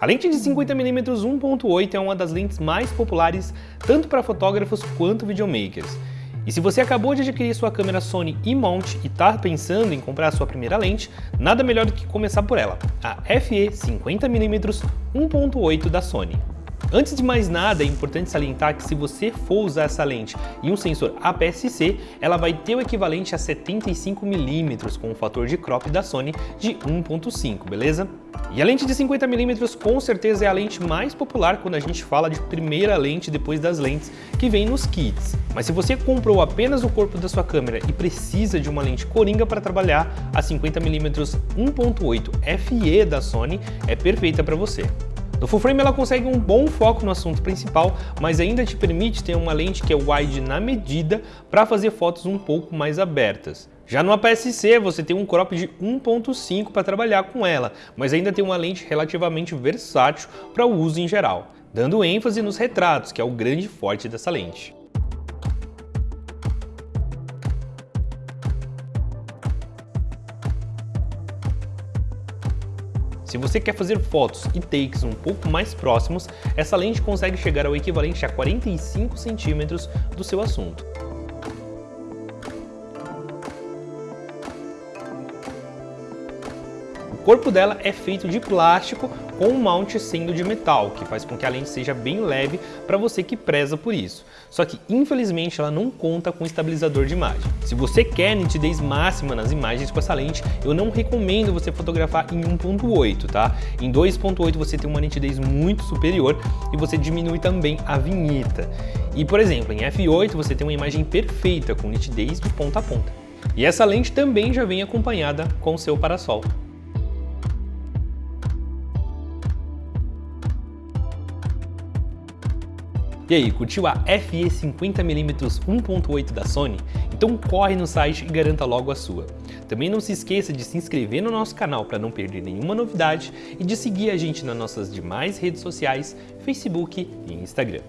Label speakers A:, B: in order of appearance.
A: A lente de 50mm 1.8 é uma das lentes mais populares tanto para fotógrafos quanto videomakers. E se você acabou de adquirir sua câmera Sony E-Mount e está pensando em comprar sua primeira lente, nada melhor do que começar por ela, a FE 50mm 1.8 da Sony. Antes de mais nada, é importante salientar que se você for usar essa lente em um sensor APS-C, ela vai ter o equivalente a 75mm com o fator de crop da Sony de 1.5, beleza? E a lente de 50mm com certeza é a lente mais popular quando a gente fala de primeira lente depois das lentes que vem nos kits. Mas se você comprou apenas o corpo da sua câmera e precisa de uma lente coringa para trabalhar, a 50mm 1.8 FE da Sony é perfeita para você. No full frame ela consegue um bom foco no assunto principal, mas ainda te permite ter uma lente que é wide na medida para fazer fotos um pouco mais abertas. Já no APS-C você tem um crop de 1.5 para trabalhar com ela, mas ainda tem uma lente relativamente versátil para o uso em geral, dando ênfase nos retratos, que é o grande forte dessa lente. Se você quer fazer fotos e takes um pouco mais próximos, essa lente consegue chegar ao equivalente a 45 centímetros do seu assunto. Corpo dela é feito de plástico com o mount sendo de metal, que faz com que a lente seja bem leve para você que preza por isso. Só que, infelizmente, ela não conta com estabilizador de imagem. Se você quer nitidez máxima nas imagens com essa lente, eu não recomendo você fotografar em 1.8, tá? Em 2.8 você tem uma nitidez muito superior e você diminui também a vinheta. E, por exemplo, em f8 você tem uma imagem perfeita com nitidez de ponta a ponta. E essa lente também já vem acompanhada com seu parasol. E aí, curtiu a FE 50mm 1.8 da Sony? Então corre no site e garanta logo a sua. Também não se esqueça de se inscrever no nosso canal para não perder nenhuma novidade e de seguir a gente nas nossas demais redes sociais, Facebook e Instagram.